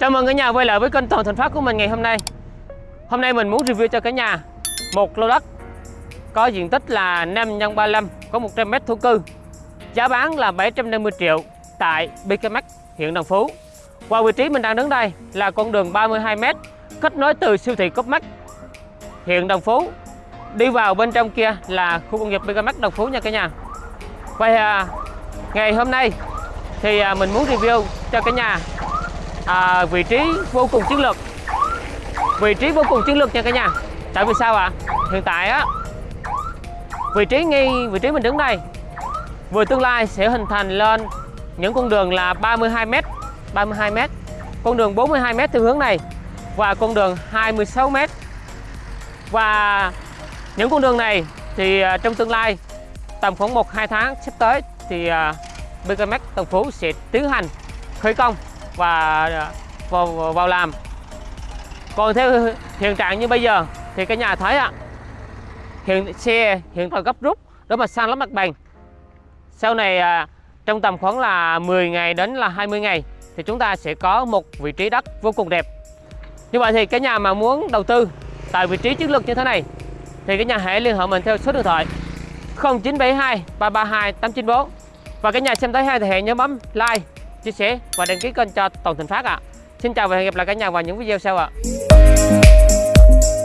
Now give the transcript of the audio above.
Chào mừng cả nhà quay lại với kênh Toàn Thành Phát của mình ngày hôm nay. Hôm nay mình muốn review cho cả nhà một lô đất có diện tích là 5 x 35 có 100 m thổ cư. Giá bán là 750 triệu tại BKMX huyện Đồng Phú. Qua vị trí mình đang đứng đây là con đường 32 m kết nối từ siêu thị Copmax huyện Đồng Phú đi vào bên trong kia là khu công nghiệp BKMX Đồng Phú nha cả nhà. Vậy à, ngày hôm nay thì à, mình muốn review cho cả nhà à, vị trí vô cùng chiến lược. Vị trí vô cùng chiến lược nha cả nhà. Tại vì sao ạ? Hiện tại á vị trí ngay vị trí mình đứng đây vừa tương lai sẽ hình thành lên những con đường là 32m 32m con đường 42m theo hướng này và con đường 26m và những con đường này thì à, trong tương lai tầm khoảng 1 2 tháng sắp tới thì BKMX Tân Phú sẽ tiến hành khởi công và vào, vào làm. Còn theo hiện trạng như bây giờ thì cái nhà thấy ạ hiện xe hiện tại gấp rút để mà san lấp mặt bằng. Sau này à, trong tầm khoảng là 10 ngày đến là 20 ngày thì chúng ta sẽ có một vị trí đất vô cùng đẹp. Như vậy thì cái nhà mà muốn đầu tư tại vị trí chiến lược như thế này thì cái nhà hãy liên hệ mình theo số điện thoại 0972 332 894 và cái nhà xem tới hay thì hãy nhớ bấm like chia sẻ và đăng ký kênh cho Toàn Thịnh Phát ạ. À. Xin chào và hẹn gặp lại cả nhà vào những video sau ạ. À.